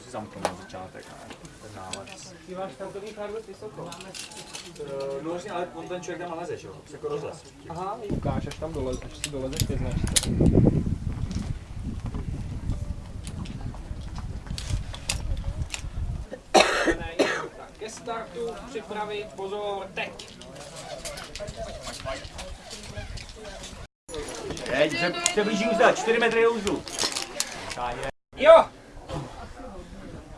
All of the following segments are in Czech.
Si zamknout na začátek, ne? Ten nález. Ty máš startovní kár dost vysoko. No vlastně, ale on ten člověk tam naleze, že jo? Jako rozlez. Aha, ukáž, až tam dolez, až si dolezeš značce. Tak, Ke startu připravit, pozor, teď. Teď se, se blíží uzda, 4 metry do uzdu. Jo!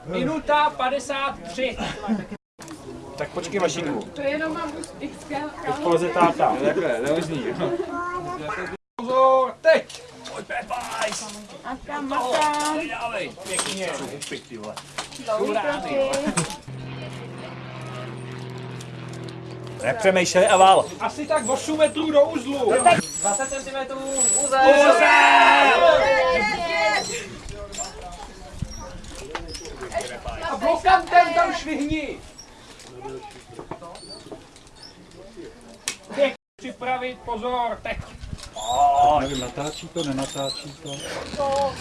Minuta 53. Tak počkej mašinku. To jenom mám XL. Teď poleze táta. Takhle, neuzní. Pozor, teď! Pojď Pepajs! Makám, makám. Dávej, pěkně. Upik, ty vole. Dlouhý kroky. Nepřemýšlej a vál. Asi tak 8 metrů do uzlu. 20 cm uzel. A blokantem tam švihni. Teď připravit, pozor, teď. Nevím, natáčí to, nenatáčí to.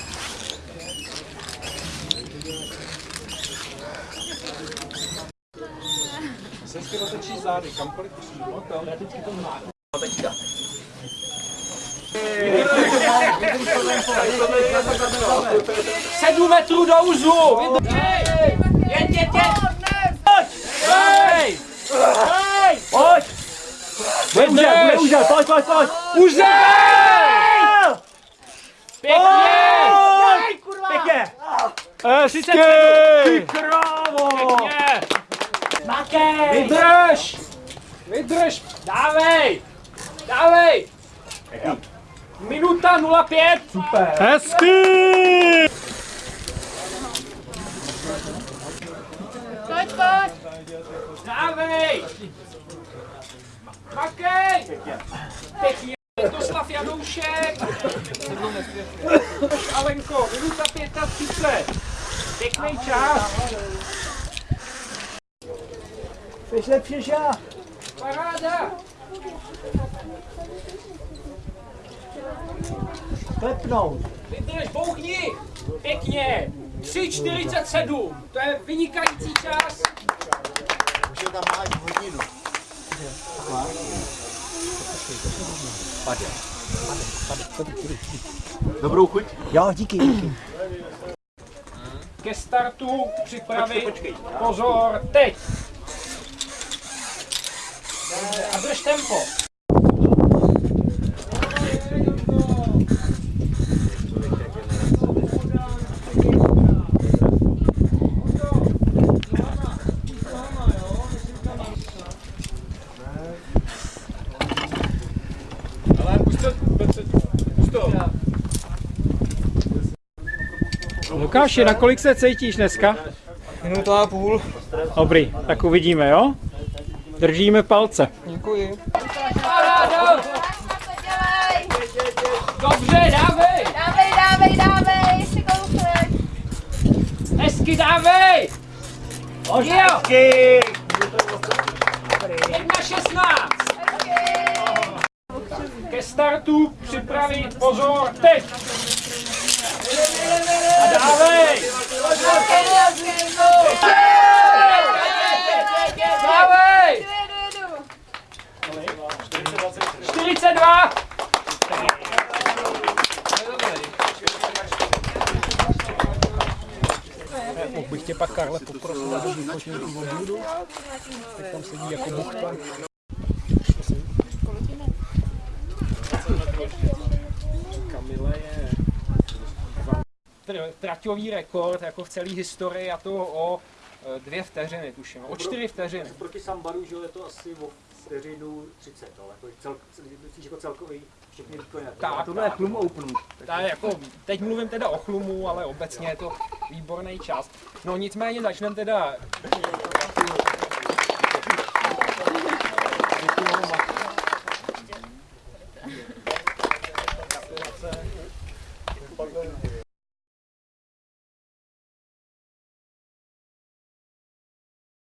Se hezky otočí zády, kamkoliv přímo, tam. Já teďky to má. Sedm metrů do uzlu! Vydrž! Jeď, jeď, jeď! Pojď! Hej! Hej! Pojď! Bude uzel, bude uzel, pojď, pojď, pojď! Uzel! Pěkně! Pěkně! Hezky! Makej! Vydrž! Vydrž! Dávej! Dávej! Minuta 05! Super! Hezky! Pojď, pojď. Dávej! Makej! Pěkně! Toslav Janoušek! Alenko, minuta 35! Pěkný čas! Jsi lepší než já. Paráda! Klepnout. Vydrž, bouchni! Pěkně! 3,47! To je vynikající čas! Dobrou chuť? Jo, díky, díky. Ke startu připravit. Pozor, teď! A drž tempo. Lukáši, na kolik se cítíš dneska? Minuta a půl. Dobrý, tak uvidíme, jo? Držíme palce. Děkuji. Dělej. Dobře, dávej! Dávej, dávej, dávej. Ještě kousek. Hezky dávej! Jo! Hezky! 1.16! Ke startu připravit, pozor, teď! A dávej! Dávej! 42! Mohl bych tě pak, Karle, poprosit, aby vyfotil tu vodu? Tak tam sedí jako buchta. Kamile je tr- traťový rekord jako v celé historii a to o e, dvě vteřiny, tuším, o čtyři vteřiny. Proti Sambaru, že je to asi o vteřinu 30, ale jako, cel, myslíš jako celkový všechny výkony. Tak, tohle je Plum Open. Tak jako, teď mluvím teda o chlumu, ale obecně je to výborný čas. No nicméně začneme teda... Děkuju, Max.